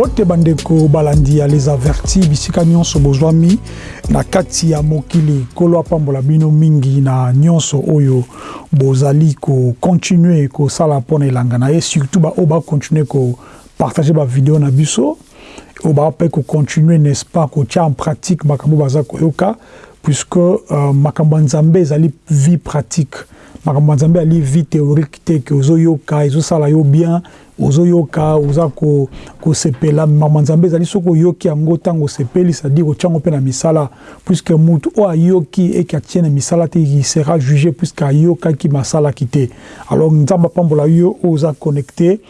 mbote bandeko balandi ya les avertis bisika nyonso bozwami na kati ya mokili. Kolo apambola bino mingi na nyonso oyo bozali kocontinue kosala mpona elanga na ye. Surtout baoyo bacontinue kopartage bavideo na biso. Oyo baa mpe kocontinue n'est-ce pas kotia en pratique makambo baza koyoka. Puisque uh, makambo ya nzambe ezali vie pratique. Makambo ya nzambe ali vie théorique te ke ozoyoka ezosala yo bien ozoyoka oza kosepela. Ya nzambe ezali soki oyoki yango ntango osepeli c'est-à-dire otyango mpe na misala puisque mutu oyo ayoki eke atie na misala te il sera jugé puisque ayokaki masalaki te. Alors nzambe apambola yo oyo oza connecté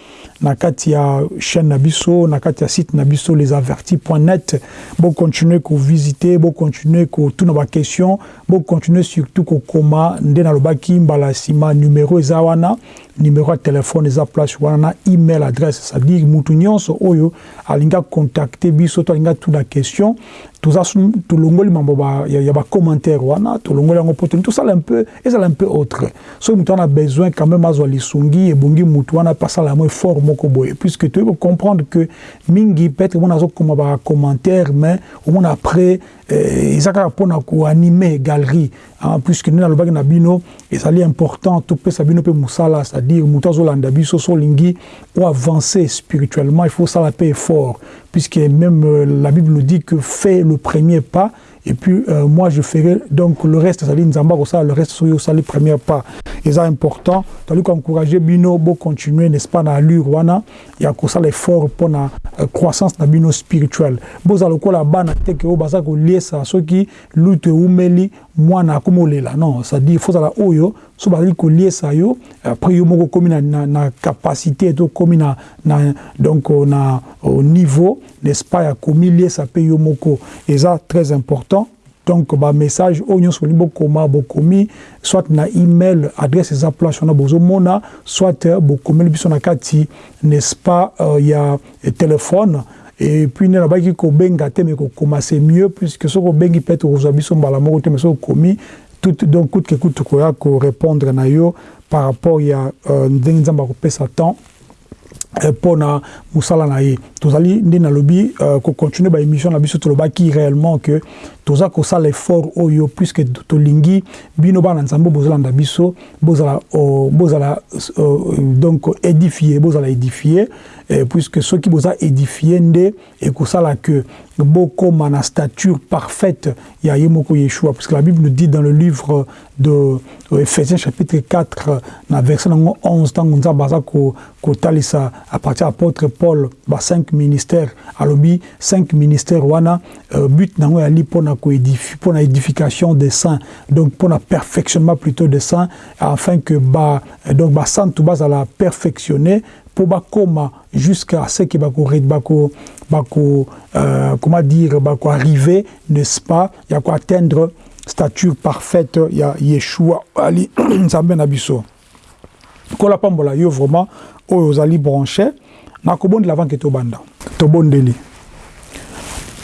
na kati ya chaîne na biso na kati ya site na biso lesavertis.net bocontinue kovisite bocontinue kotuna baquestion bocontinue surtout kokoma nde nalobaki mbala nsima numero eza wana numero ya telefone eza place wana na email adresse c'est-à-dire mutu nyonso oyo alingi acontacte biso to alingi atuna question toza tolongoli mambo ya bacommentaire wana tolongoli yango mpo toni tosala peu ezala peu autre. Soki moto wana besoin quand même azwa lisungi ebongi motu wana mpe asala yango effort moko boye. Puisque toyei kocomprendre que mingi peut-être omona azokoma bacommentaire mais après eza kaka mpona koanime galerie. Puisque nde nalobaki na bino important topesa bino mpe mosala c'est-à-dire moto azolanda biso so olingi oavancer spirituellement il faut mpe puisque même euh, la Bible nous dit que fais le premier pas et puis euh, moi je ferai donc le reste. C'est-à-dire nzamba kosala le reste soki osali premier pas. Eza important. Toli koencourage bino bocontinue n'est-ce pas na allure wana ya kosala effort mpona uh, croissance na bino spirituelle bozala lokola bana teke oyo baza koliesa soki lutu eumeli mwana akomi olela non c'est-à-dire fozala oyo so bazali koliesa yo après yo moko okomi na, na, na capacité to okomi na, na donc na au niveau n'est-ce pas ya komiliesa mpe yo moko. Eza très important. Donc bamessage oyo nyonso bolingi bokoma soit na email adresse eza place wana bozomona soit bokomeli biso na kati n'est-ce pas uh, ya telefone et puis nde nabaki kobenga te me kokoma c'est mieux puisque soki obengi peut-être okozwa biso mbala moko me soki okomi tout donc coûte que coûte tokoya korépondre na yo par rapport ya uh, ndenge nzambe akopesa temps mpona mosala na ye tozali nde nalobi kocontinue baémission na biso tolobaki réellement que toza kosala effort oyo puisque tolingi bino bana nzambe bozolanda biso bozala bozala donc édifie bozala édifie puisque soki boza édifie nde ekosala que bokoma na stature parfaite ya ye moko yeshua puisque la bible nous dit dans le livre de ephésiens chapitre 4 na verset nango 11 ntango nzambe aza kotalisa à partir apôtre paul ba 5 ministères alobi 5 ministères wana uh, but nango yali mpona mpona édification des saints. Donc mpona perfectionnement plutôt des saints afin que ba donc basantu bazala perfectionné mpo bakoma jusqu'à ce que bako bako bako euh, comment dire bako arriver n'est-ce pas? Ya ko atteindre stature parfaite ya Yeshua ali nzambe na biso. Kola pambola yo vraiment oyo ozali branché nakobondela avant ke tobanda tobondeli.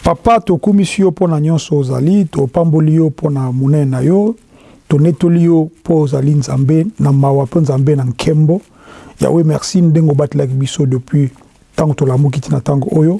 Papa tokumisi yo mpo na nyonso ozali topamboli yo mpo na monene na yo tonetoli yo mpo ozali nzambe na mawa mpo nzambe na nkembo. Yawe merci ndenge obatelaki biso depuis ntango tolamuki ntina ntango oyo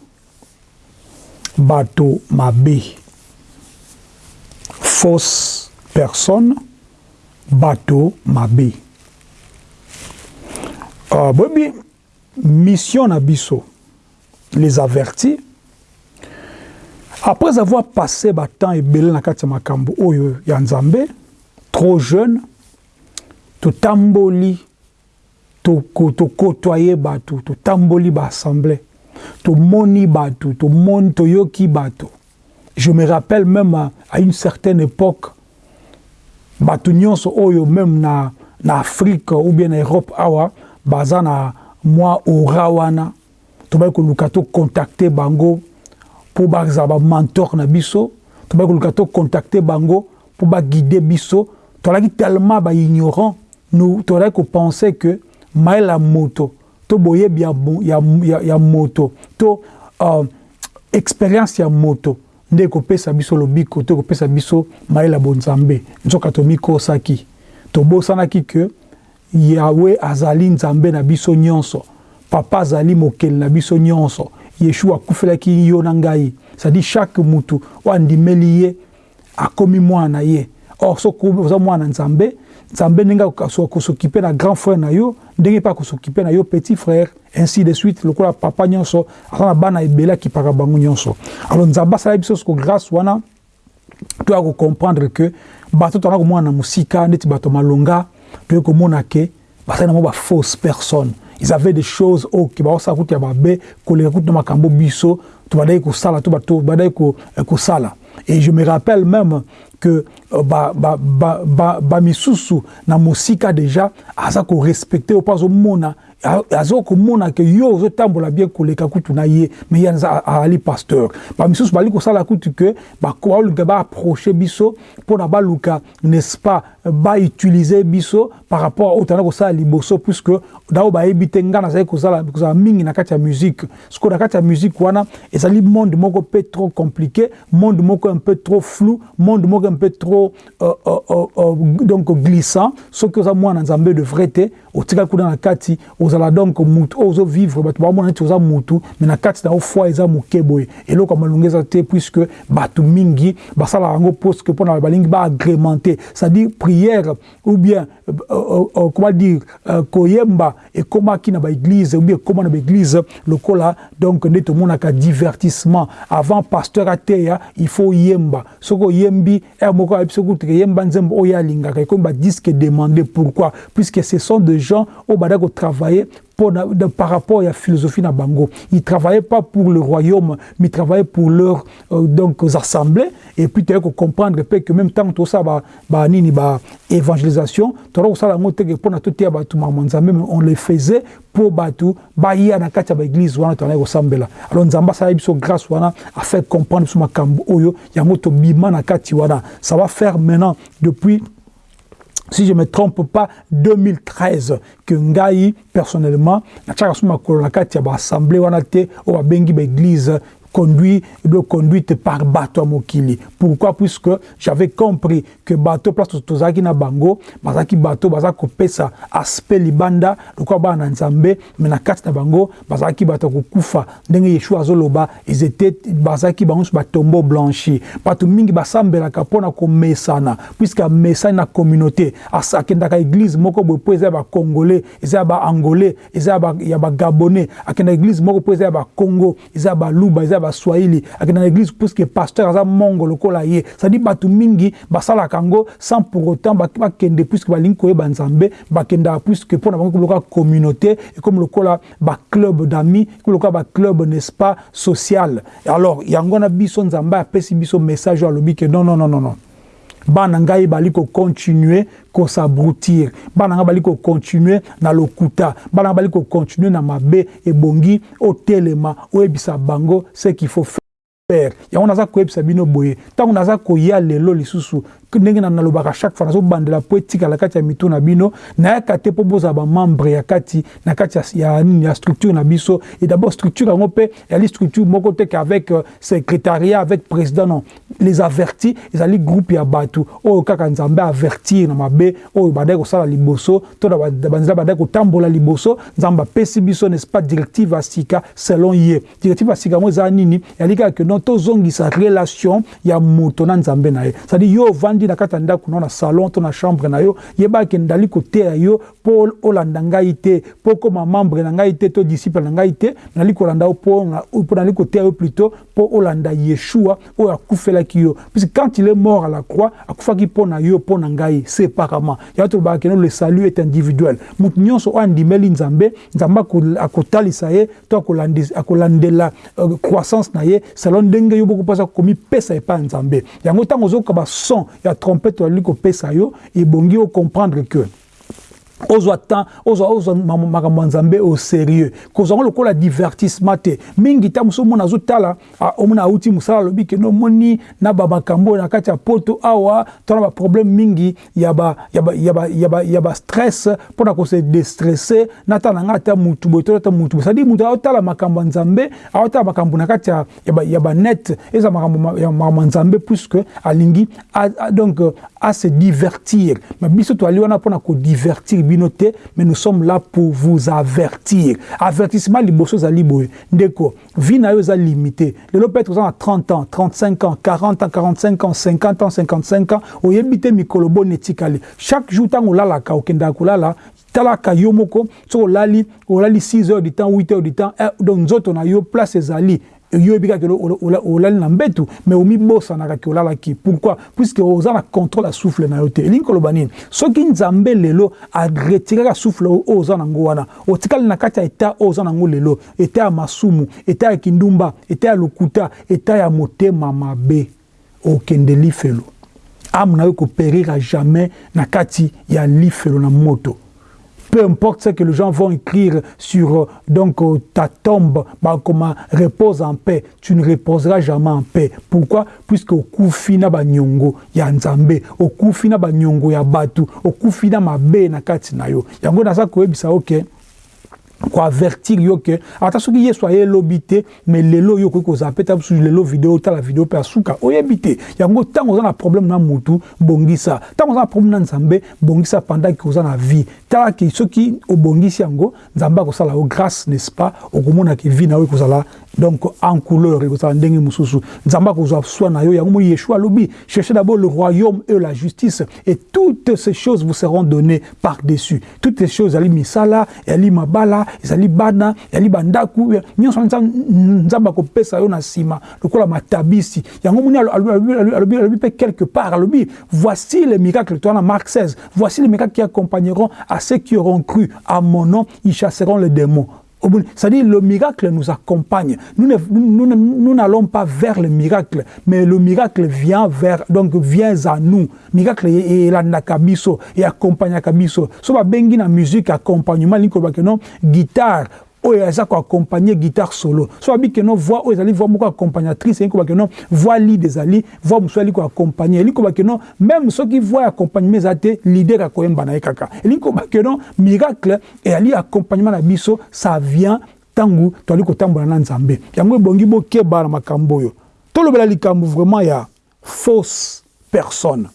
bato mabe. Fausse personne bato mabe. Uh, boyebi mission na biso les avertis. Après avoir passé batemps ebele na kati ya makambo oyo ya nzambe trop jeune totamboli tokotoye bato totamboli baassemblée tomoni bato tomoni toyoki bato. Je me rappelle même à, à une certaine époque bato nyonso oyo même na, na afrique ou bien na europe awa baza na mwa ora wana. Tobaki koluka tocontacte bango mpo bazala mentor na biso. Tobaki koluka tocontacte bango mpo baguide biso. Tozalaki tellement baignorant nous tozalaki kopense que mayela moto to boyebi ya, ya, ya, ya moto to uh, expérience ya moto nde ekopesa biso lobiko to ekopesa biso mayela bonzambe nzoka tomikosaki tobosanaki ke yawe azali nzambe na biso nyonso papa azali mokeli na biso nyonso yeshua akufelaki yo na ngai. Cestadire chaque mutu oyo andimeli ye akomi mwana na ye. Or soki oza mwana nzambe nzambe ndenge akosokipe na grand frère na yo ndenge mpe akosokipe na yo petit frère ainsi de suite lokola papa nyonso aza na bana ebele akipaka bango nyonso. Alors nzambe asala biso soko grâce wana toya kocomprendre ke bato tozala komona na mosika neti bato malonga toye komona ke bazali nango bafausse personne ils avaient des choses oyo ke baosala kutu ya babe koleka kutu na makambo biso to badai kosala to badai kosala. Et je me rappelle même que bamisusu ba, ba, ba na mosika déjà aza korespecte opo azomona aza komona ke yo ozotambola bien koleka kutu na ye me ye azali pasteur. Bamisusu bali kosala kutu ke baluka baapproche biso mpona baluka n'est-ce pas bautilize biso par rapport oyo tanda kosala liboso puisque dao bayebi te ngai nazali kozala mingi na kati ya musique. Sikoyo na kati ya musique wana ezali monde moko mpe trop compliqué monde moko un peu trop flou monde moko un peu trop euh, euh, euh, euh, donc glissant soki oza mwana nzambe de vrai te otikali kuna na kati ozala donc mutu oyo ozovivre bato bamona neti oza mutu me na kati na yo foi eza moke boye eloko ya malongo eza te puisque bato mingi basalaka yango poske mpona balingi baagrémente c'est-à-dire prière ou bien euh, euh, comment dire koyemba ekomaki na baeglise ou bien ekóma na baeglise lokola donc nde tomonaka divertissement. Avant pasteur ateya il faut yemba. Soki oyembi ere moko ayebi soki uteke yemba nzembo oyo alingaka ekomi badisque demandé pourquoi? Puisque ce sont de gens oyo bada kotravaille par rapport à la philosophie na bango. Ils ne travaillaient pas pour le royaume, mais ils travaillaient pour leurs euh, donc, assemblées. Et puis, tu as comprendre que même temps tout ça, bah, bah, nini, bah, évangélisation, on le faisait pour batu, bah, il y a na katia ba église, wana, as ressemblé Alors, nzamba, ça a eu grâce, wana, à faire comprendre ce makambo, oyo, yamoto bima na kati, wana. Ça va faire maintenant, depuis si je ne me trompe pas, 2013, que Ngai, personnellement, na tchaka suma kolonakati ya ba conduit, de conduite par bateau mokili. Pourquoi? Puisque j'avais compris que bateau place tozaki na bango, bazaki bateau bazaki pesa aspect libanda, lokwa ba na nzambe, mais na bango, bazaki bateau kufa, ndenge Yeshua azoloba, ils étaient bazaki bango sur batombo blanchi. Bato mingi basambela kapona ko mesana, puisque mesana na communauté, akendaka église moko boye po eza ba congolais, eza ba angolais, eza ba ya ba gabonais, akenda église moko po eza ba Congo, eza ba luba, eza baswahili akende na église puisque pasteur aza mongo lokola ye. Cestadi bato mingi basalaka yango sans pour autant bakende puisque balingi koyeba nzambe bakendaka puisque mpo na bango ekomi lokola communauté ekomi lokola baclub d'amis ekomi lokola baclub n'est-ce pas social. Alors yango wana biso nzambe apesi biso message oyo alobi ke non non non non non bana ngai bali kocontinue kosabrutir. Bana ngai bali kocontinue na lokuta. Bana ngai bali kocontinue na mabe ebongi otelema oyebisa bango ce qu'il faut faire. Yango naza koyebisa bino boye. Ntango naza koya lelo lisusu ndenge nalobaka chaque fois nazobandela mpo etikala kati ya mito na bino. Nayaka te mpo bozala bamembre ya kati na kati ya nini ya structure na biso. Et d'abord structure yango mpe ezali structure moko te qu'avec euh, secrétariat avec président non les avertis. Ezali groupe ya bato oyo kaka nzambe avertir na mabe oyo bandaki kosala liboso. To na banzela bandaki kotambola liboso. Nzambe apesi biso n'est-ce pas directive ya sika selon ye. Directive ya sika yango eza nini? Ezali kaka ke non tozongisa relation ya moto na nzambe na ye. C'est-à-dire yo ovandi na kati ya ndako no na salon to na chambre na yo. Yebaki ndali koteya yo. Mpo olanda ngai te. Mpo okóma membre na ngai te. To disciple na ngai te. Nali kolanda yo mpo nali koteya yo plutôt. Mpo olanda yeshua yo. Quand il est mort à la croix akufaki mpo na yo mpo na ngai séparément. Yango tolobaka le salut est individuel. Motu nyonso oyo andimeli nzambe nzambe ye to akolandela uh, croissance na ye. Selon ndenge yo nzambe. Yango ya trompete olali kopesa yo ebongi ocomprendre que ozwa temps ozwa ozwa makambo ya au sérieux. Kozwango lokola divertissement te. Mingi ta mosu omona azotala omona auti mosala alobi kende omoni na bamakambo na kati poto awa to na baproblème mingi ya bastress mpona kose destresse na tala na ngai ata mutu boye to ata mutu boye. Cestadire mutu aotala makambo ya nzambe aotala makambo na kati ya banet eza makambo ya nzambe puisque alingi donc ase divertir. Biso wana mpona kodivertir mais nous sommes là pour vous avertir. Avertissement liboso ezali boye ndeko vie na yo limité. Lelo peut-être na 30 ans 35 ans 40 ans 45 ans 50 ans 55 ans. Oyebi te mikolo boni etikali. Chaque jour ntango olalaka okendaka kolala talaka yo moko soki olali olali 6 heures du temps 8 heures du temps eh, donc nzoto na yo place ezali oyebi kaka olali na mbetu me omibosanaka ke olalaki pourquoi? Puisque oza na contrôle ya souffle na yo te. Elingi koloba nini? Soki nzambe lelo aretiraka souffle oyo oza nango wana otikali na kati ya eta oyo oza nango lelo. Eta ya masumu eta ya kindumba eta ya lokuta eta ya motema mabe. Okende lifelo ame na yo koperira jamais na kati ya lifelo na moto peu importe ce que les gens vont écrire sur donc ta tombe, bah, comment repose en paix, tu ne reposeras jamais en paix. Pourquoi? Puisque au kufina ba nyongo ya nzambe, au kufina ba nyongo ya batu, au kufina mabe na kati na yo. Yango na sa koyebisa okay. koavertir yo ke ata soki ye so ayelobi te me lelo yo okoki kozala mpe ta mosusu lelo video otala video mpe asuka oyebi te yango ntango oza na problème na mutu bongisa ntango oza na problème na nzambe bongisa pendant ke oza na vie talaki soki obongisi yango nzambe akosala yo grâce n'est-ce pas? Okomonaki vie na yo ekozala donc en couleur ekozala ndenge mosusu. Nzambe akozwa soi na yo. Yango moni yeshua alobi cherchez d'abord le royaume et la justice et toutes ces choses vous seront données par dessus toutes ces choses ezali misala ezali mabala ezali bana ezali bandako nyonso nzambe akopesa yo na nsima lokola matabisi. Yango moni alobi mpe quelque part alobi voici les miracles toi na marc 16 voici les miracles qui accompagneront à ceux qui auront cru à mon nom ils chasseront les démons c'est-à-dire le miracle nous accompagne. Nous n'allons pas vers le miracle, mais le miracle vient vers, donc vient à nous. Miracle est la nakabiso et accompagne nakabiso. So ba bengi na musique accompagnement guitare oyo aza koaccompagne guitare solo. So abi ke no voix oyo ezali voix moko accompagnatrice elingi koba ke no voix lead ezali voix mosusu ali koaccompagne elingi no même soki voix ya accompagnement eza te lider akoyemba na kaka. Elingi miracle accompagnement na biso ça vient ntango toali kotambola na nzambe. Yango ebongi bokeba na makambo oyo. Tolobela likambo vraiment ya fausse personne.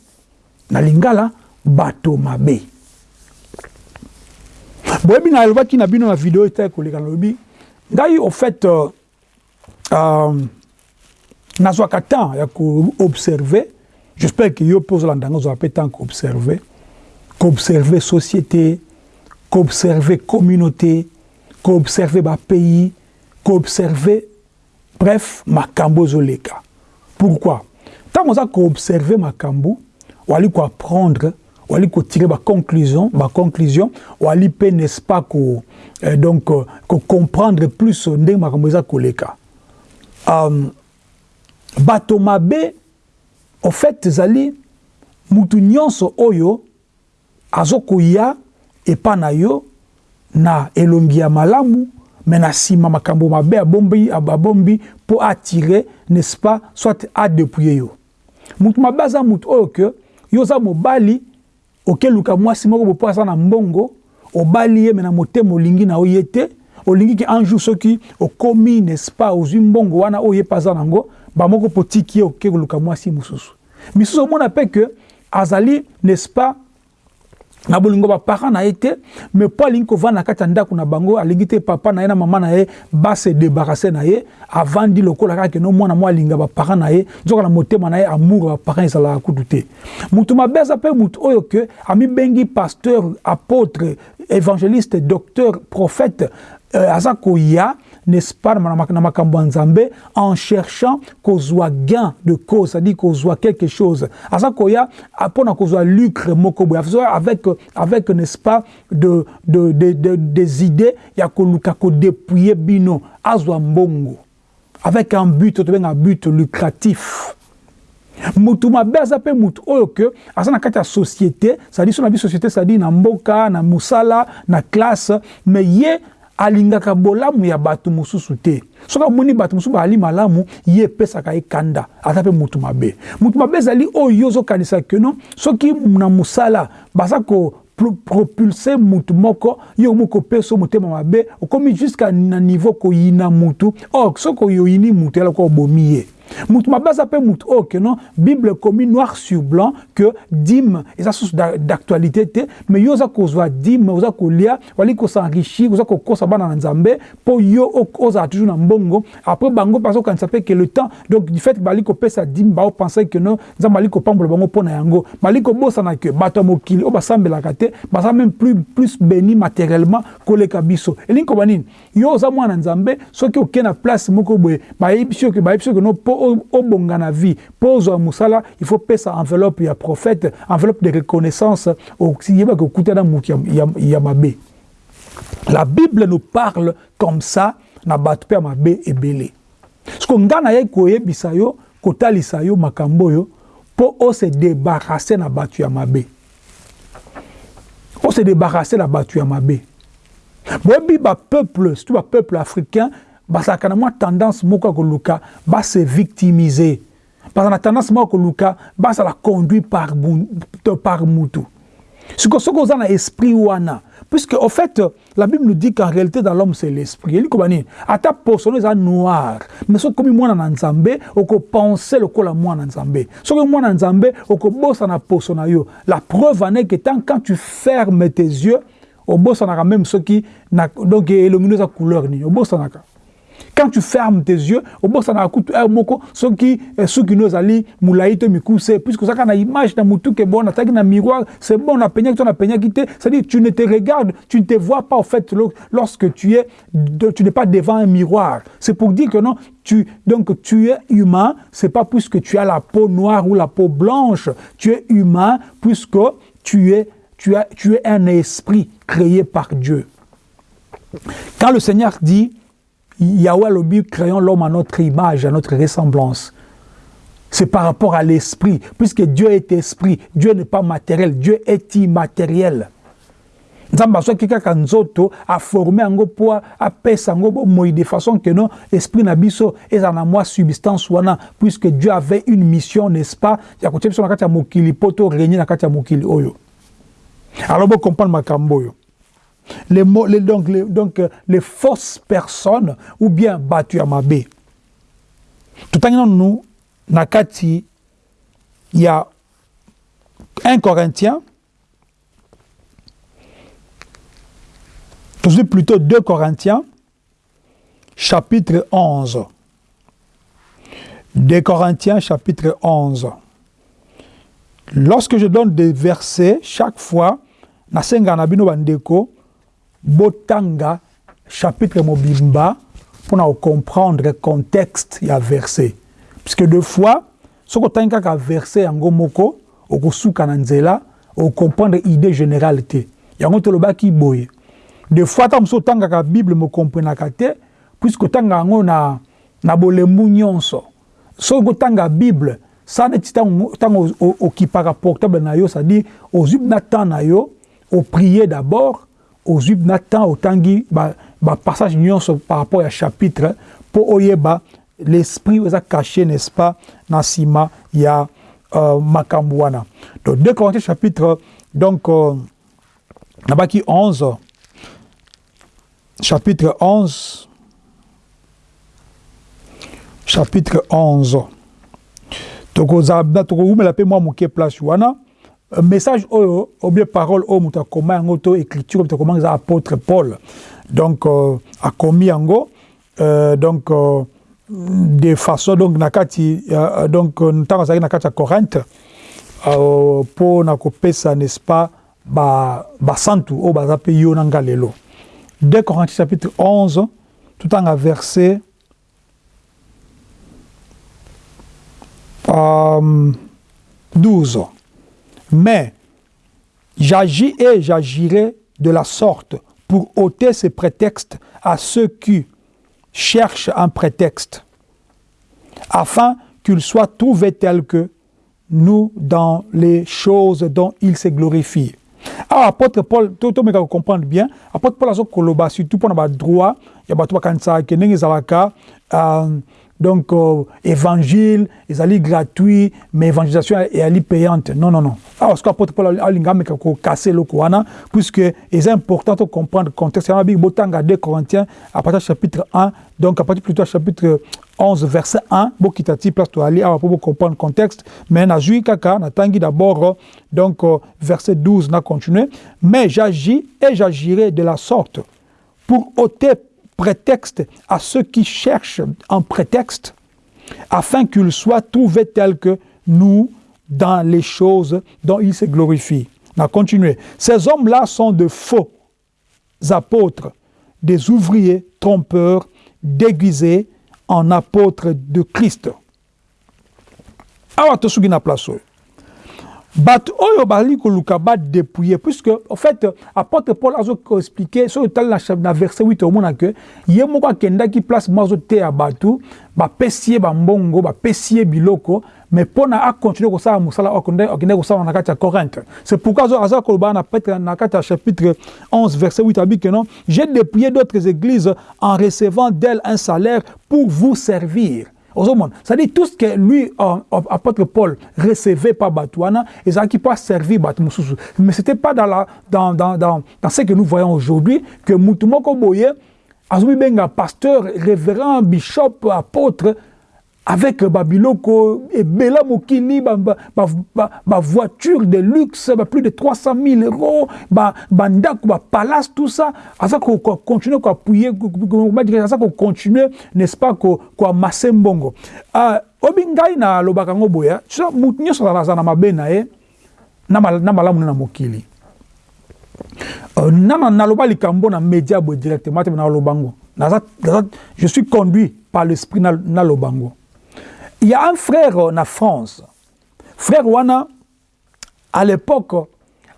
Na lingala bato mabe boyebi na alobaki na bino na video ete koleka nalobi ngai au fait uh, uh, nazwaka temps ya koobserve j'espère ke yo mpe ozolanda ngo ozwaka mpe temps koobserve koobserve société koobserve communauté koobserve bapays koobserve bref makambo ezoleka. Pourquoi? Ntango oza koobserve makambo wali koapprendre wali kotirer baconclusion baconclusion wali mpe n'est-ce pas ko euh, donc euh, comprendre plus ndenge makambo eza koleka. Um, bato mabe au fait ezali mutu nyonso oyo azokoya epa na yo na elongi ya malamu me na nsima makambo mabe abombi abombi mpo atire n'est-ce pas soit adepouye yo. Mutu mabe aza mutu oyo ke yo oza mobali okeluka mwasi moko bopo aza na mbongo obali ye me na motema olingi na yo ye te olingi ke un jour soki okomi n'est-ce pas ozwi mbongo wana oyo ye mpe aza nango bamoko mpo tiki ye oke koluka mwasi mosusu. Misusu omona mpe ke azali n'est-ce pas na bolingo baparent na ye te mais mpo alingi kovanda na kati ya ndako na bango alingi te papa na ye na mama na ye base débarrasse na ye avandi lokola kaka keno mwana mwa alinga baparent na ye nzoka na motema na ye amour baparent ezalaka kutu te. Mutu mabe aza mpe mutu oyo ke amibengi pasteur apôtre évangéliste docteur prophète euh, aza koya n'est-ce pas na makambo nzambe en cherchant kozwa gain de cause c'est-à-dire kozwa quelque chose mpona kozwa lucre avec, avec n'est-ce pas de, de, de, de, des idées ya koluka kodépouiller bino azwa mbongo avec un but tobenga but lucratif mutu mabe mutu oyo ke na kati société société na na mosala na classe ye alingaka bolamu ya bato mosusu te. Soki amoni bato mosusu bazali malamu ye epesaka ye kanda ata mpe mutu mabe. Mutu mabe ezali oyo yo ozokanisa keno soki na mosala baza ko propulse mutu moko yo moko opesa motema mabe okomi jusqu'à na niveau koyina mutu or soki oyoyini mutu eloko obomi ye mutu mabe aza mpe mutu oyo keno bible ekomi noir sur blanc que dime eza source d'actualité te mais yo oza kozwa dime oza kolia wali kosenrichir oza kokosa bana na nzambe mpo yo ozala toujours na mbongo. Après bango mpe azokanisa mpe ke le temps donc du fait bali kopesa dime baopense keno nzambe ali kopambola bango mpo na yango. Bali kobosana ke bato ya mokili oyo basambelaka te baza même plus, plus béni matériellement koleka biso. Elingi koba nini yo oza mwana nzambe soki okei na place moko boye bayebi biso ke keno mpo obonga na vie mpo ozwa mosala il faut pesa enveloppe ya prophète enveloppe de reconnaissance yebaka okutana motu ya, mabe la bible nous parle comme ça na bato mpe ya mabe ebele siko ngai nayei koyebisa yo kotalisa yo makambo oyo mpo ose débarrasse na bato ya mabe ose débarrasse na bato ya mabe boyebi bapeuple surtout bapeuple africain bazalaka na mwa tendance moko ya koluka base victimiser. Bazala na tendance moko ya koluka bazala conduit par, par mutu siko soki oza na esprit wana. Puisque au fait la bible nous dit qu'en réalité dans l'homme c'est l'esprit. Eli koba nini ata posono eza noir. Mais soki okomi mwana na nzambe okopense lokola mwana na nzambe. Soki mwana na nzambe okobosana poso na yo. La preuve que tant quand tu fermes tes yeux obosanaka même soki donc elongi no eza couleur nini? Obosanaka quand tu fermes tes yeux obosanaka kutu aire moko soki suki no ezali molai to mikuse puisque ozalaka na image na motu ke bon na miroir c'est bon napenyaki to napenyaki te c'est-à-dire tu ne te regardes tu ne te vois pas au fait lorsque tu es tu n'es pas devant un miroir. C'est pour dire que non tu donc tu es humain c'est pas puisque tu as la peau noire ou la peau blanche. Tu es humain puisque tu es tu as tu es un esprit créé par Dieu. Quand le Seigneur dit Yahweh Lobi, créons l'homme à notre image, à notre ressemblance. C'est par rapport à l'esprit. Puisque Dieu est esprit, Dieu n'est pas matériel, Dieu est immatériel. nzambe azwaki kaka nzoto aforme yango mpo apesa yango bomoi de façon ke non esprit na biso substance puisque dieu avait une mission n'est-ce pas? Ya kotia biso na kati ya mokili mpo régner na kati ya mokili oyo alors bocomprendre makambo oyo les, les, fausses personnes ou bien batu ya mabe totangi nanu na kati ya 1 Corinthiens. Tozwi plutôt 2 Corinthiens chapitre 11 2 Corinthiens chapitre 11 lorsque je donne des versets chaque fois na bino bandeko botanga chapitre mobimba mpona comprendre contexte ya verset. Puisque deux fois soki otangi kaka verset yango moko okosuka na nzela okomprendre idée générale te yango tolobaki boye. Des fois ata mosusu otangaka bible mokomprenaka te puisque otanga yango na, na bolembu nyonso soki otanga bible sa neti ntango okipaka portable na yo c'est-à-dire na na yo oprie d'abord ozwi na temps otangi bapassage ba nyonso par rapport ya chapitre mpo oyeba l'esprit eza caché n'est-ce pas na nsima ya uh, makambo wana donc 2 corinthiens chapitre donc uh, nabaki 11 chapitre 11 chapitre 11 tokozala tokoumela mpe mwa moke place wana message oyo obie parole oyo moto akoma yango to écriture moto akoma eza apôtre paul. Donc euh, akomi yango euh, donc euh, de façon donc na kati uh, donc ntango azalaki na kati ya corinthe mpo uh, na kopesa n'est-ce pas basantu ba oyo baza mpe yo na nga lelo. 2 corinthiens chapitre 11 tutanga verset um, 12 mais j'agis et j'agirai de la sorte pour ôter ces prétextes à ceux qui cherchent un prétexte, afin qu'ils soient trouvés tels que nous dans les choses dont il se glorifie. Alors, apôtre Paul, tout le monde comprendre bien, apôtre Paul a koloba surtout pour le droit, il y a que nengi zalaka euh, donc euh, évangile, ezali gratuit, mais évangélisation est ali payante. Non non non. Alors, parce qu'apôtre Paul a lingame ko casser le wana puisque c'est important de comprendre le contexte. Il y a un botanga 2 Corinthiens à partir du chapitre 1, donc à partir plutôt chapitre 11 verset 1 bokitati place to ali pour comprendre le contexte mais na jui kaka na tangi d'abord donc euh, verset 12 n'a continué mais j'agis et j'agirai de la sorte pour ôter prétexte à ceux qui cherchent un prétexte afin qu'ils soient trouvés tels que nous dans les choses dont ils se glorifient. On a continué. Ces hommes-là sont de faux apôtres, des ouvriers trompeurs, déguisés en apôtre de Christ. Bato oyo bazali koluka badépouille puisque en fait apôtre paul azoexplike soki otali na, na verset 8 omona ke ye moko akendaki place mo azoteya bato bapesi ye bambongo bapesi ye biloko mais mpo na akontinue kosala mosala akende kosala na kati ya corinthe. C'est pourquoi aza koloba na petre na kati ya chapitre 11 verset 8 abi ke non j'ai dépouillé d'autres églises en recevant d'elles un salaire pour vous servir c'est-à-dire tout ce que lui, euh, apôtre Paul, recevait par Batouana, et ça qui pas servir Batmoussousou. Mais ce n'était pas dans, la, dans, dans, dans, dans ce que nous voyons aujourd'hui que Moutoumoko Boye, Azumi Benga, pasteur, révérend, bishop, apôtre, avec babiloko ebela mokili bavoiture de luxe plus de 300 000 euros bandako bapalace tout ça. Aza kocontinue koappuye aza kocontinue n'est-ce pas koamase mbongo. Obi ngai nalobaka yango boya motu nyonso aza na mabe na ye na malamu na mokili. Naloba likambo na média directement te me naloba ngo. Je suis conduit par l'esprit naloba ngo Il y a un frère en France. Frère Wana, à l'époque,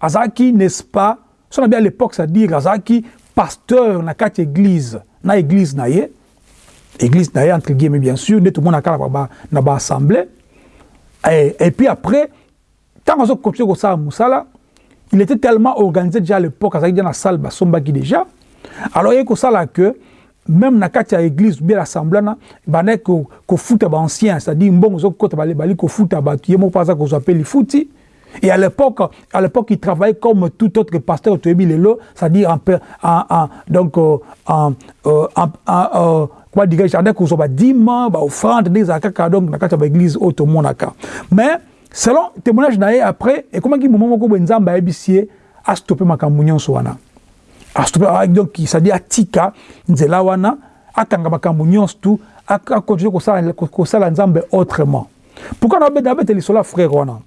Azaki, n'est-ce pas, a bien à l'époque, c'est-à-dire Azaki, pasteur na quatre église, na église na église na entre guillemets, bien sûr, tout le monde a na ba assemblée. Et, et puis après, tant qu'on a continué ça Moussala, il était tellement organisé déjà à l'époque, Azaki dans la salle, Sombaki déjà. Alors, il y a ça que, même na kati ya église bien assemblée na bandaki kofuta baancien c'est-à-dire mbongo ozokota balebali kofuta bato ye moko mpo aza kozwa mpe lifuti. Et à l'époque à l'époque il travaillait comme tout autre pasteur toyebi lelo c'est-à-dire en, en, en, donc euh, euh, en, en, euh, en, en, comment dirais-je andaki kozwa badima baoffrande nde ezala kaka donc na kati ya baéglise oyo tomonaka mais selon témoignage na ye après ekomaki moma moko boye nzambe ayebisi ye astope makambo nyonso wana. Donc c'est-à-dire atika nzela wana akanga makambo nyonso tu akontinue kosala nzambe autrement. Pourquoi nabeta lisolo ya frère wana?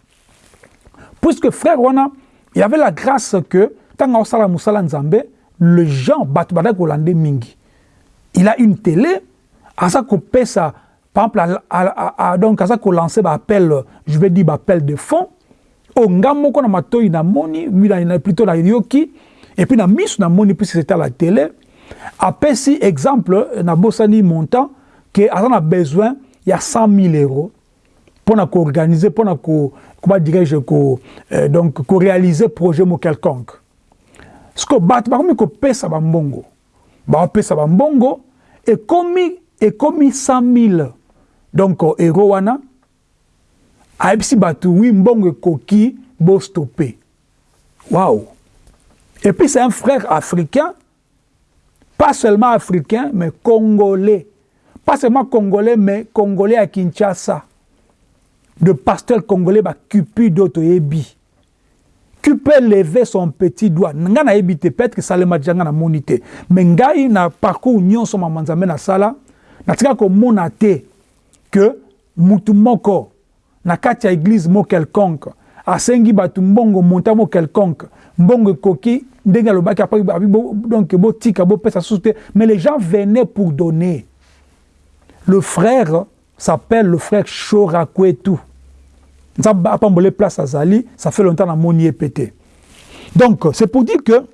Puisque frère wana il avait la grâce que ntango osala mosala nzambe le gens bato badaki kolande mingi. Il a une télé aza kopesa par exemple donc aza kolancer baappel je vais dire baappel de fonds o nga moko na matoi namoni plutôt na yoki et puis na miso na moni puisque c'était à la télé apesi exemple na bosani montant que aza na besoin ya 100 000 euros mpona koorganiser mpona ko comment dirais-je ko euh, donc koréaliser projet mo quelconque. Ceke bato bakomi kopesa bambongo baopesa bambongo ekomi ekomi 100 000 donc euro wana ayebisi bato wi mbongo ekoki bostope waouh Et puis c'est un frère africain, pas seulement africain, mais congolais. Pas seulement congolais, mais congolais à Kinshasa. De pasteur congolais, bah, Cupid Otoyebi. Qui peut lever son petit doigt. Nga na ebite peut-être le majanga na monité. Mais ngai na parcours union sur manzambe na sala, na tika ko monate que mutu moko na kati église mo quelconque asengi bato mbongo monta mo quelconque mbongo après donc mais les gens venaient pour donner. Le frère s'appelle le frère nzambe apambole place azali ça fait longtemps namoni ye pété. Donc c'est pour dire que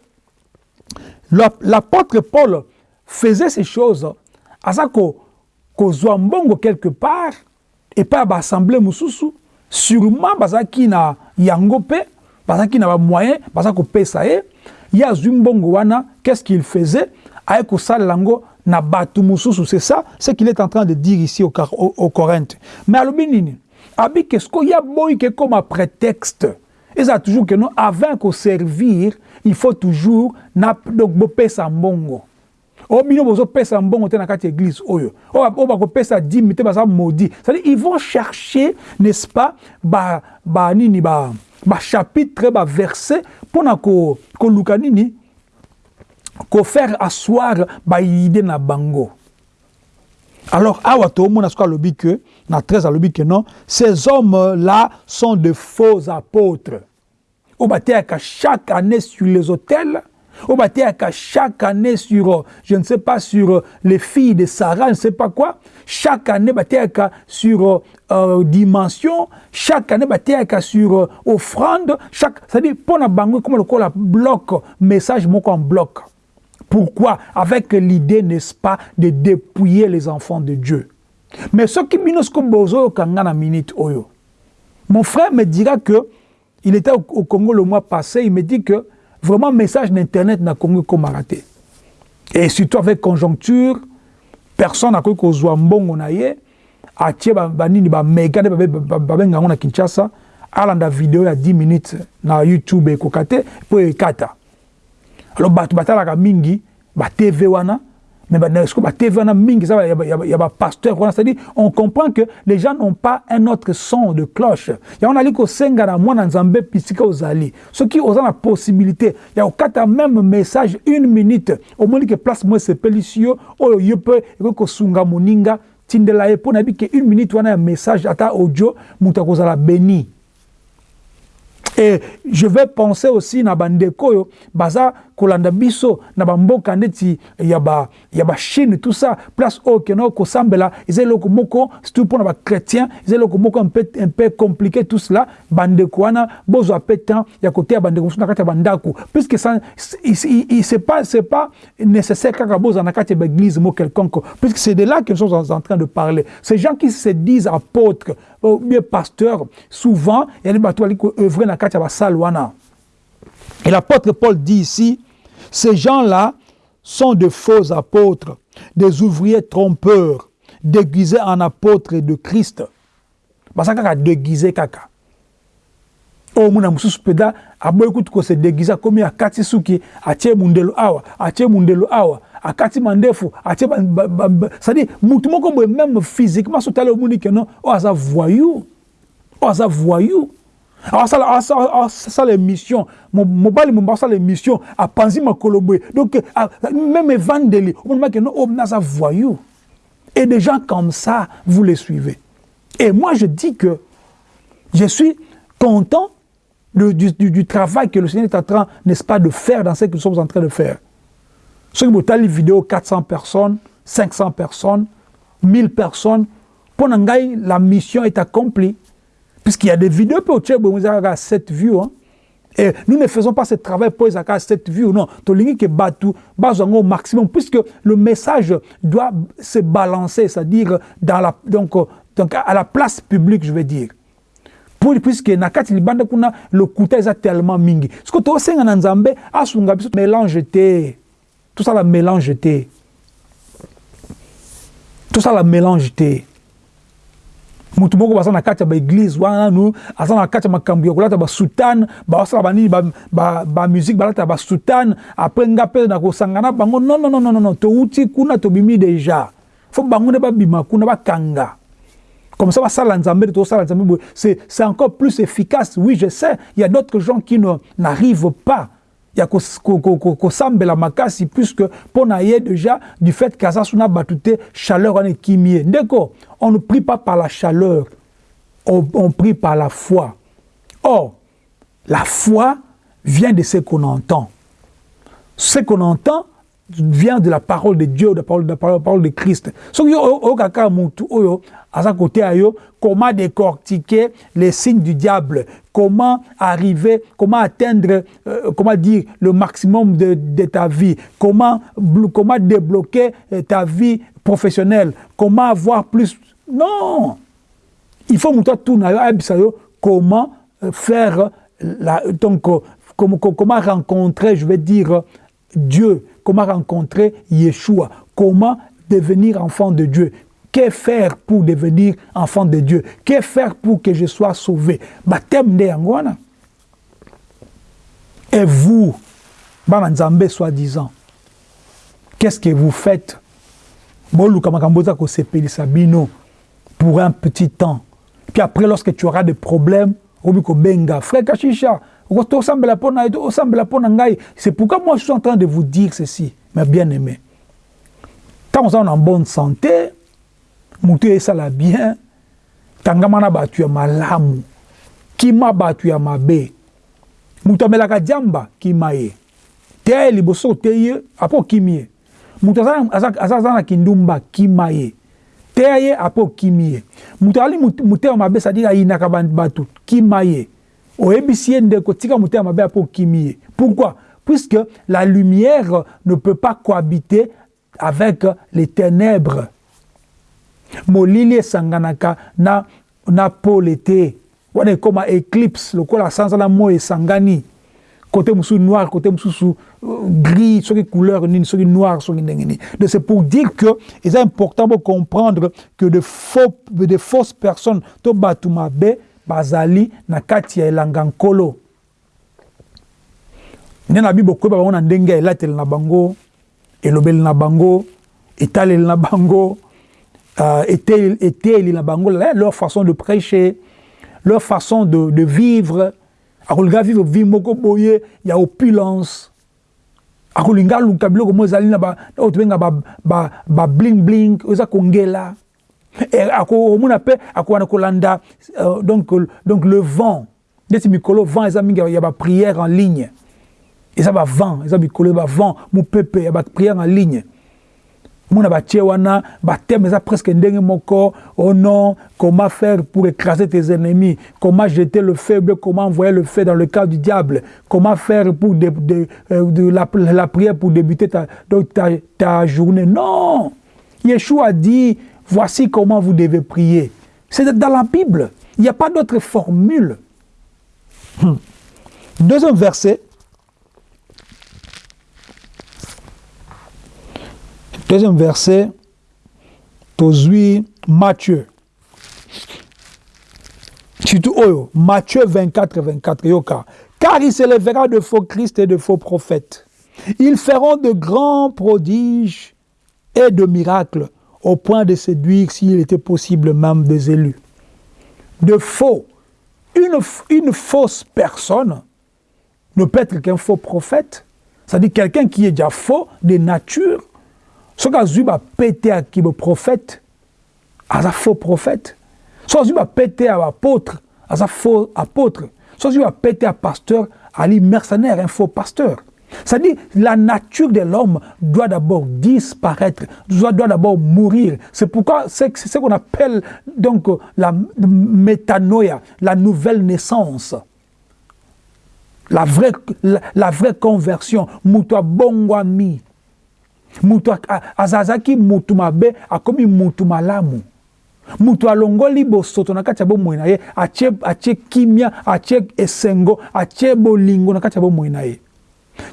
l'apôtre Paul faisait ces choses aza kozwa mbongo quelque part epai ya baassemblée mosusu sûrement bazalaki na yango mpe bazalaki na bamoyen baza kopesa ye ye azwi wana qu'est ce qu'il faisait? Aye kosalela yango na bato mosusu c'est ça? Ce qu'il est en train de dire ici au, au, au corinthe. Mais alobi abi ke siko ya boyi ke comme prétexte. Eza toujours que non avant koservir il faut toujours na donc bopesa mbongo. O bino bozopesa mbongo te na kati église oyo. Oyo bakopesa dime te baza maudit. C'est-à-dire ils vont chercher n'est-ce pas ba, ba nini ba bachapitre baverset mpona koluka ko nini kofaire asseoir baide na bango. Alors awa tomona soki alobi ke na 13 alobi ke non ces hommes là sont de faux apôtres. Oyo bateyaka chaque année sur les bateyaka chaque année sur je ne sais pas sur les filles de sarah je ne sais pas quoi chaque année sur euh, dimension chaque année sur euh, offrande chaque c'est-à-dire mpona bango ekoma lokola bloc message moko en bloc. Pourquoi? Avec l'idée n'est-ce pas de dépouiller les enfants de dieu. Mais nga na minute oyo. Mon frère me dira que il était au congo le mois passé il me dit que vraiment message d'internet na congo ekomaka te et surtout avec conjoncture personne akoki kozwa mbongo na ye atie banini bamega nde babenga yango na kinshasa alanda video ya 10 minutes na youtube ekoka te mpo ekata. Alors bato batalaka mingi batv wana mais il y a c'est-à-dire on comprend que les gens n'ont pas un autre son de cloche. Ya on ali ko senga na mwana nzambe pisika ozali ce qui oza la possibilité ya okata même message une minute au moins que place moi c'est pelisio oyo yo peut sunga moninga tindela ye po na que minute wana ya message ata audio muta kozala béni. Et je vais penser aussi na bandeko baza kolanda biso na bamboka ndeti ya ba ya ba tout ça. Place oyo keno kosambela. Eza eloko moko surtout mpona bachrétien eza eloko moko peu compliqué tout cela. Bandeko wana bozwa mpe temps ya koteya bandeko mosusu na kati bandako puisque c'est pas pas nécessaire kaka bozwa na kati ya baéglise mo quelconque. Puisque c'est de là que nous sommes en train de parler. Ces gens qui se disent apôtres ou bien pasteurs souvent des bateaux qui œuvrent na kati ya basale et l'apôtre Paul dit ici ces gens-là sont de faux apôtres, des ouvriers trompeurs, déguisés en apôtres de Christ. Basa kaka déguisé kaka. o muna mosusu mpenza aboyi kutu kose déguise akomi akati suki atie mundelo awa atie mundelo awa akati mandefu atie c'est-à-dire mutu moko boye même physiquement so tala omoni keno oyo aza voyou oyo aza voyou asala émission mobali momba asala émission apanzi makolo boye donc même evandeli omonimaki no oyo naza voyou et des gens comme ça vous les suivez et moi je dis que je suis content de, du, du, du, travail que le Seigneur est en train, n'est-ce pas, de faire dans ce que nous sommes en train de faire. Ceux qui ont les vidéos, 400 personnes, 500 personnes, 1000 personnes, pour la mission est accomplie. Puisqu'il y a des vidéos pour à 7 vues. Hein. Et nous ne faisons pas ce travail pour les 7 vues. Non, que batu, au maximum, puisque le message doit se balancer, c'est-à-dire la, donc, à la place publique, je veux dire. Pour, puisque na kati libanda kuna lokuta eza tellement mingi soki tosenga na nzambe asunga biso mélange te tosala mélange te tosala mélange te mutu moko baza kati ya baeglise wana nanu aza na kati ya makambo ya kolata basutane basala banini bamusike balata basutane apres nga mpe na kosanga na bango non non non non touti kuna tobimi déjà fo bango nde kuna bakanga. Comme ça basala c'est encore plus efficace. Oui je sais il y a d'autres gens qui n'arrivent pas ya kosambela makasi puisque mpo na ye déjà du fait kaza bato te chaleur wana ekimi ye ndeko on ne prie pas par la chaleur on, on prie par la foi. Or la foi vient de ce qu'on entend. Ce qu'on entend vient de la parole de Dieu, de la parole de, la parole, la parole de Christ. So yo o kaka mutu oyo aza côté comment décortiquer les signes du diable, comment arriver, comment atteindre euh, comment dire le maximum de, de ta vie, comment comment débloquer ta vie professionnelle, comment avoir plus? Non. il faut ayebisa yo comment euh, faire donc euh, comment, comment rencontrer je vais dire Dieu comment rencontrer Yeshua? Comment devenir enfant de Dieu? Que faire pour devenir enfant de Dieu? Que faire pour que je sois sauvé? Baptême et vous bana nzambe soi-disant qu'est-ce que vous faites? Pour un petit temps. Puis après lorsque tu auras des problèmes obi kobenga frère kashisha ngai c'est pourquoi moi je suis en train de vous dire ceci mais bien aimé ntango oza en bonne santé motu esala bien tangama na bato ya malamu kima bato ya mabe moto amelaka diamba kima ye. Teya ye liboso te ye apo okimi ye. Moto aza aza na kindumba kima ye. Teya ye apo okimi ye. Moto azali motema mabe sadire ayinaka bato kima ye oyebisi ye ndeko tika motema mabe apo okimi pourquoi? Puisque la lumière ne peut pas cohabiter avec les ténèbres. Molili esanganaka na, na pole te. Wana ekóma éclipse lokola sanza na moi esangani. Côté mosusu noir côté mosusu gris soki couleur nini soki noir soki ndenge nini. Donc c'est pour dire que eza important pour comprendre que de, faux, de fausses personnes to bato mabe bazali na kati ya elanga nkolo. Nde na bible okoyeba bango na ndenge ya na bango elobeli na bango etaleli na bango euh, eteli na bango. Leur façon de prêcher leur façon de, de vivre. Akolinga vivre vie moko boye ya opulence. Akolinga aluka biloko mo ezali na oyo tobenga babling bling oyo eza kongela akomona mpe akowana kolanda euh, donc, donc le vent. Ndeti mikolo vent eza mingi ya baprière en ligne. Eza bavent eza mikolo ya bavent mopepe ya baprière en ligne. Mona batie wana bateme eza presque ndenge moko oh non comment faire pour écraser tes ennemis? Comment jeter le bien comment envoyer le feu dans le cas du diable? Comment faire pour de, de, euh, de la, la, prière pour débuter ta, donc ta, ta journée? Non! Yeshua a dit voici comment vous devez prier c'est dans la Bible il n'y a pas d'autre formule hmm. deuxième verset Deuxième verset, tozwi Matthieu. Surtout Oyo, Matthieu 24, 24, yoka. Car il s'élèvera de faux Christ et de faux prophètes. Ils feront de grands prodiges et de miracles au point de séduire, s'il était possible, même des élus. De faux. Une, une fausse personne ne peut être qu'un faux prophète. C'est-à-dire quelqu'un qui est déjà faux de nature, soki azwi bapete ya kiboprophète aza faux prophète soki azwi bapete ya baapôtre aza faux apôtre soki azwi bapete ya pasteur ali mercenaire un faux pasteur c'est-à-dire la nature de l'homme doit d'abord disparaître, doit, d'abord mourir. C'est pourquoi c'est ce qu'on appelle donc la métanoïa, la nouvelle naissance. La vraie, la, la vraie conversion. Mutua bongwami. mutu azalaki mutu mabe akomi mutu malamu mutu alongoli bosoto na kati ya bomoi na ye atie kimia atie esengo atie bolingo na kati ya bomoi na ye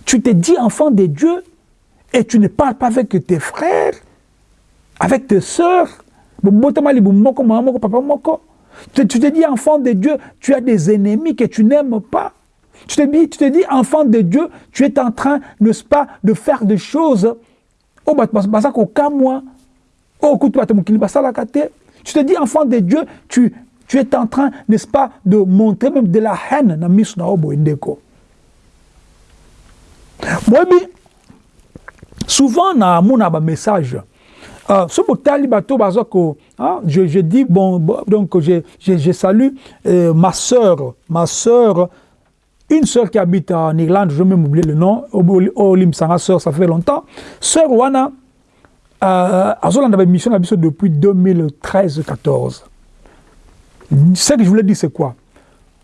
tu te dis enfant de dieu et tu ne parles pas avec tes frères avec tes sœurs. Tu, te dis enfant de dieu tu as des ennemis que tu n'aimes pas. Tu te, dis, enfant de dieu tu es en train n'est-ce pas de faire des choses. Basalaka te tu te dis enfant de dieu tu, tu es en train n'est-ce pas de montrer même de la haine na boyebi souvent na amona bamessage Uh, so botali bato baza ko hein, je, je dis bon, bon donc je, je, je salue euh, ma sœur ma sœur une sœur qui habite en Irlande, je même oublier le nom, Olim Sanga sœur, ça fait longtemps. Sœur Wana, euh, a une mission depuis 2013-14. Ce que je voulais dire, c'est quoi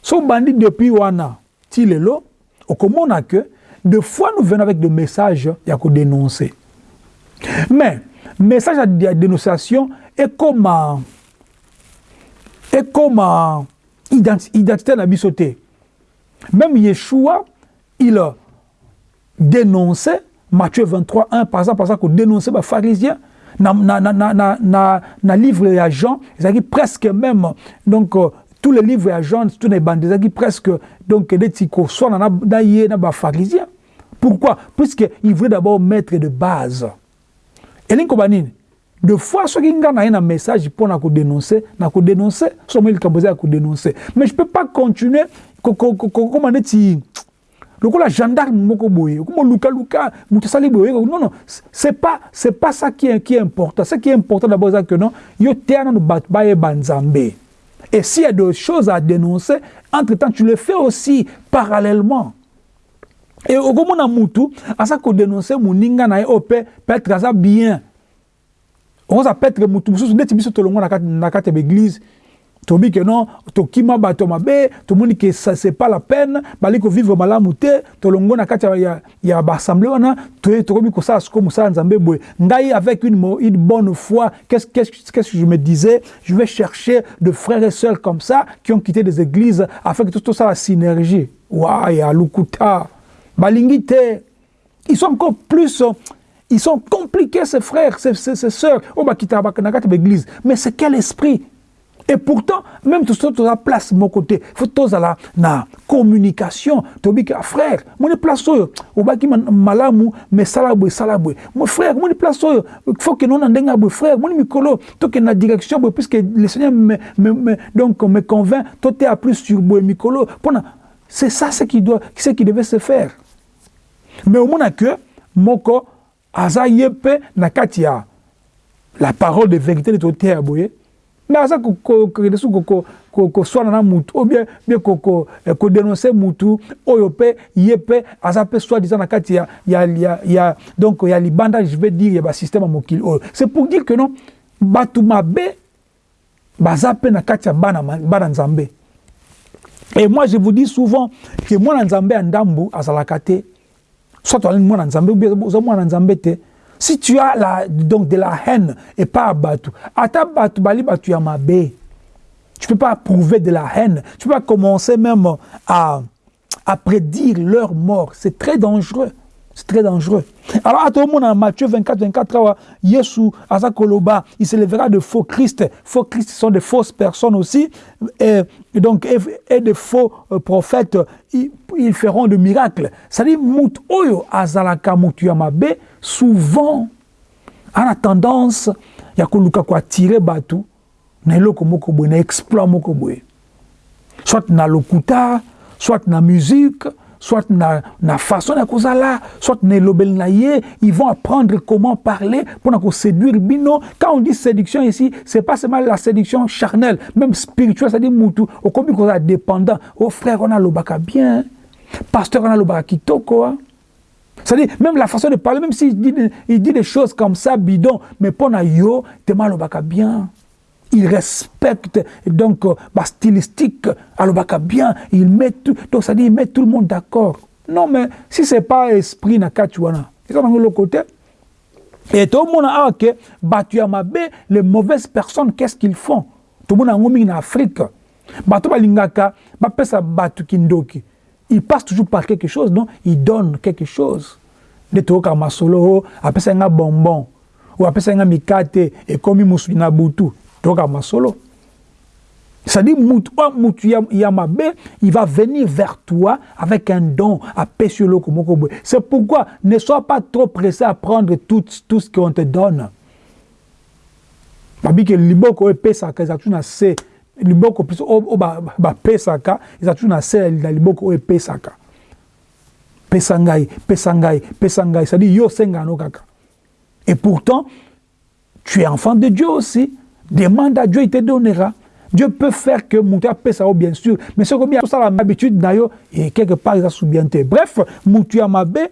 Son bandit depuis Wana, Tilelo, au comment on a que, des fois nous venons avec des messages, a qu'à dénoncer. Mais, message de dénonciation est comme ekóma identité na te même yeshua il dénonçait matthieu 23 1 par exemple aza kodénonce bapharisien na, na, na, na, na, na livre ya jean ezalaki presque même donc tous les livres ya jean ebande ezalaki presque donc neti koswana na, na ye na bapharisien pourquoi? Puisqu'il voulait d'abord mettre de base. Elingi koba de fois soki nga na ye na message mpo na kodénonce na kodénonce somo likambo eza ya kodénonce mais je peux pas continuer kokoma neti gendarme moko boye okoma lukaluka moto asali boye non non c'est pas c'est pas ça qui est, qui est important. Ce qui est important d'abord eza que non yo teya nano bato bayeba nzambe et s'il y a des choses à dénoncer entre temps tu le fais aussi parallèlement. Et okomona mutu aza kodénonce moninga na ye oyo mpe peut-être aza bien. Okoza peut-être mutu mosusu neti biso tolongo na kati ya baeglise tobi ke non tokima bato mabe tomoni ke c'est pas la peine bali kovivre malamu te tolongo na kati ya, ya baassemblée wana tokomi kosala siko mosala nzambe boye. Ngai avec une, une bonne foi qu'est-ce qu que je me disais? Je vais chercher de frères et sœurs comme ça qui ont quitté des églises afin que tout ça la synergie wa lukuta. Balingi te. Ils sont encore plus ils sont compliqués ces frères ces, ces, ces sœurs. Oyo bakitaka na kati mais c'est quel esprit? Et pourtant, même tout ça, la place mon côté, faut tous la na communication. Tobi que frère, mon place oyo, au baki malamu, mais salabwe salabwe. Mon frère, mon place oyo, faut que non andenga bwe frère, mon mikolo, to que na direction puisque le Seigneur me, me, me donc me convainc, toi t'es à plus sur bwe mikolo. C'est ça ce qui doit, ce qui devait se faire. Mais au moins que moko aza yepe na katia la parole de vérité de à boye. Mais aza kokende su koswana na mutu ou bien bien kodénonce mutu oyo mpe ye mpe aza mpe soi-disant na kati ya, ya, ya, ya, donc ya libanda je vais dire ya basystème ya mokili oyo c'est pour dire que non bato mabe baza mpe na kati ya bana, bana nzambe. Et moi je vous dis souvent que mwana nzambe ya ndambu azalaka te. Soit olingi mwana nzambe ou bien oza mwana nzambe te si tu as la, donc de la haine et pas à Batu, ata Batu bali Batu Yamabe, tu peux pas prouver de la haine, tu peux pas commencer même à, à prédire leur mort, c'est très dangereux. C'est très dangereux. Alors, à tout le monde, en Matthieu 24, 24, Yesu, Azakoloba, il se lèvera de faux Christ. Faux Christ sont de fausses personnes aussi. Et, donc, et, de faux euh, prophètes, ils, ils, feront de miracles. C'est-à-dire, Mout Oyo, Azalaka Moutuyamabe, souvent, on a tendance, ya koluka ko attirer batu, na eloko moko boye, na exploit moko. Soit na lokuta, soit na musique, soit na, na façon kozala, soit na elobeli na ye, ils vont apprendre comment parler pour na séduire bino. Quand on dit séduction ici, c'est pas seulement la séduction charnelle, même spirituelle, c'est-à-dire mutu, au kobi koza dépendant. Oh frère, on a lobaka bien. Pasteur, on a lobaka kitoko. C'est-à-dire, même la façon de parler, même s'il dit, il dit des choses comme ça, bidon, mais pour na yo, te malobaka bien. Il respecte donc la stylistique, alobaka bien, il met tout, donc ça dit, il met tout le monde d'accord. Non, mais si c'est pas esprit na kachuana, c'est dans le côté. Et tout le monde a que Batuyamabe, les mauvaises personnes, qu'est-ce qu'ils font? Tout le monde a en Afrique. Batu balingaka, bapesa batu kindoki. Il passe toujours par quelque chose, non? Il donne quelque chose. De toka masolo, apesa nga bonbon, ou apesa nga mikate, et comme musu na butu. toka masolo c'est-à-dire il va venir vers toi avec un don à Pesholo C'est pourquoi ne sois pas trop pressé à prendre tout, tout ce qu'on te donne. Babi que liboko e pesaka za tuna se liboko plus o ba pesaka za tuna se la liboko e pesaka. Pesangai, pesangai, pesangai, c'est-à-dire yo senga no kaka. Et pourtant, tu es enfant de Dieu aussi. Demande à Dieu, il te donnera. Dieu peut faire que Moutia paie ça, bien sûr. Mais ce que bien ça l'habitude d'ailleurs, et quelque part, il a soubienté. Bref, Moutia Mabé,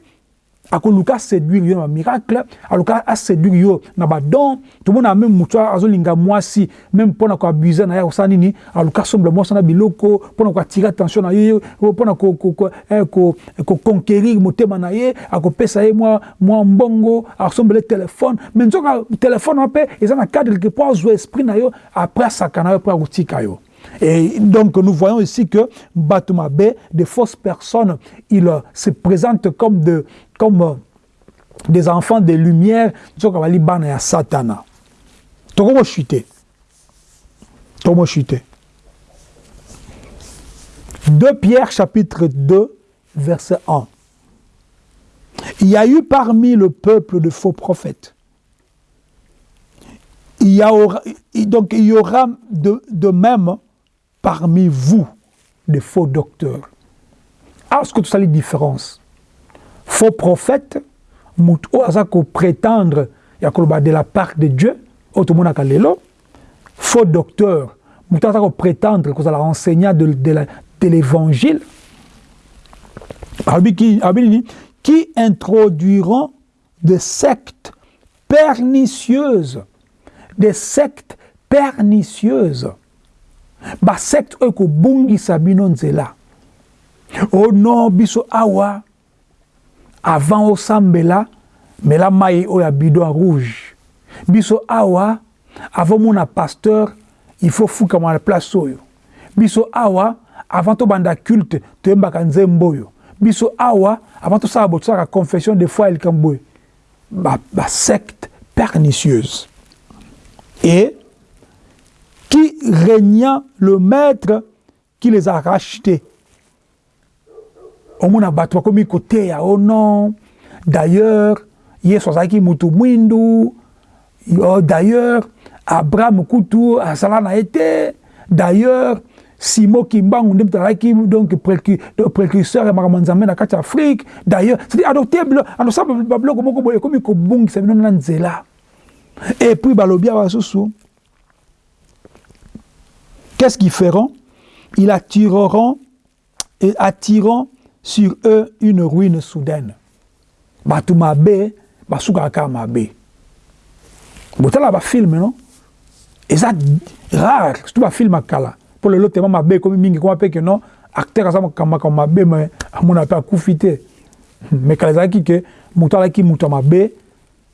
akoluka séduire yo na miracle. Aluka aséduire yo na badon tomona même mutu azolinga mwasi même mpona koabuse na ye akosala nini. Aluka somble mwasi na biloko mpona koatire attention na ye mpona koconquérir motema na ye akopesa ye mwa mbongo akosombele telefone mais nzoka telefone wana mpe eza na cadre ke mpo azwa esprit na yo après asaka na yo mpo akotika yo Et donc nous voyons ici que Batumabe, des fausses personnes, ils se présentent comme, de, comme des enfants de lumière, soki bali bana ya satana. Tokomoshite tokomoshite 2 Pierre chapitre 2 verset 1 il y a eu parmi le peuple de faux prophètes. Il y, aura, donc il y aura de, de même parmi vous des faux docteurs. Alors, ce que tout ça les différences? Faux prophètes, moto oyo aza koprétendre ya koloba de la part de dieu oyo tomonaka lelo faux docteur moto aza koprétendre kozala enseignant de, de, la, de l'évangile. Qui introduiront des sectes pernicieuses des sectes pernicieuses. Basecte oyo ekobungisa bino nzela o oh non biso awa avant osambela mela mai oyo ya bidon rouge. Biso awa avant mona pasteur il faut fukama na place oyo biso awa avant tobanda culte toyembaka nzembo oyo biso awa avant tosala bo tosalaka confession de foi ya likambo oyo basecte ba pernicieuse. Et qui régnant le maître qui les a rachetés omona bato bakomi koteya o oh non. D'ailleurs yesu azalaki motu mwindu. Oh, d'ailleurs abraham kutu azala na ye te. D'ailleurs simo kimbangu nde moto azalaki donc précurseur ya makambo nzambe na kati ya afrique. D'ailleurs cedi adopte adosala babiloko moko boye ekomi kobungisa bino na nzela. Et puis balobi awa susu qu'est-ce qu'ils feront? Ils attireront et attireront sur eux une ruine soudaine. Bato mabe basukaka kaka mabe. Botala bafilme non? Eza rare surtout bafilme ya kala. Mpo lelo tema mabe ekomi mingi koma mpe ke non? Acteur aza makambo mabe me amona mpe akufi te. Me kala ezalaki ke moto alaki moto ya mabe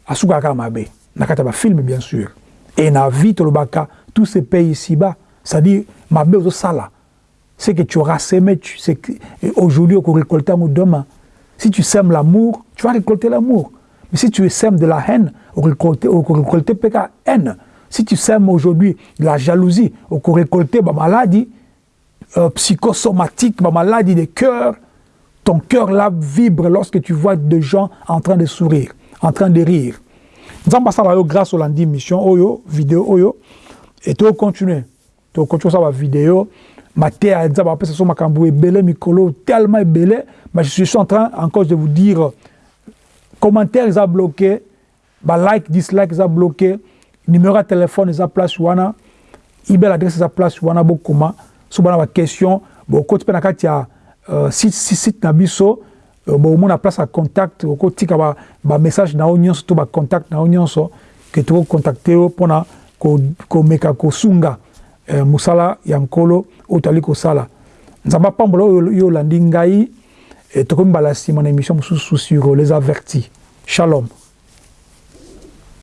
asukaka kaka mabe. Na kati ya bafilme bien sûr. Et na vie tolobaka tous ces pays ici-bas. C'est-à-dire mabe ozosala ce que tu auras semé, tu, aujourd'hui, au récolter demain. Si tu sèmes l'amour, tu vas récolter l'amour. Mais si tu sèmes de la haine, au récolter, au récolter la haine. Si tu sèmes aujourd'hui de la jalousie, au récolter la maladie euh, psychosomatique, la maladie des cœurs, ton cœur là vibre lorsque tu vois des gens en train de sourire, en train de rire. Nous avons grâce au lundi mission, oyo, vidéo, oyo, et tu continuer. Tu continuer ça, vidéo. Mateya eza bapesa so makambo ebele mikolo tellement ebele mais je suis en train encore de vous dire commentaire eza bloqué balike dislike eza bloqué. Numéro ya telefone eza place wana. Email adresse eza place wana bokoma. So bana baquestion bokoti mpe na kati ya uh, site na biso uh, bomona place ya contact. Okotika bamessage na yo nyonso to bacontact na yo nyonso ke tokocontacte yo mpona komeka kosunga eh, mosala ya nkolo oyo tozali kosala. Nzambe apambola oyo yo olandi ngai eh, tokomi mbala nsima na émission mosusu sur les avertis. Shalom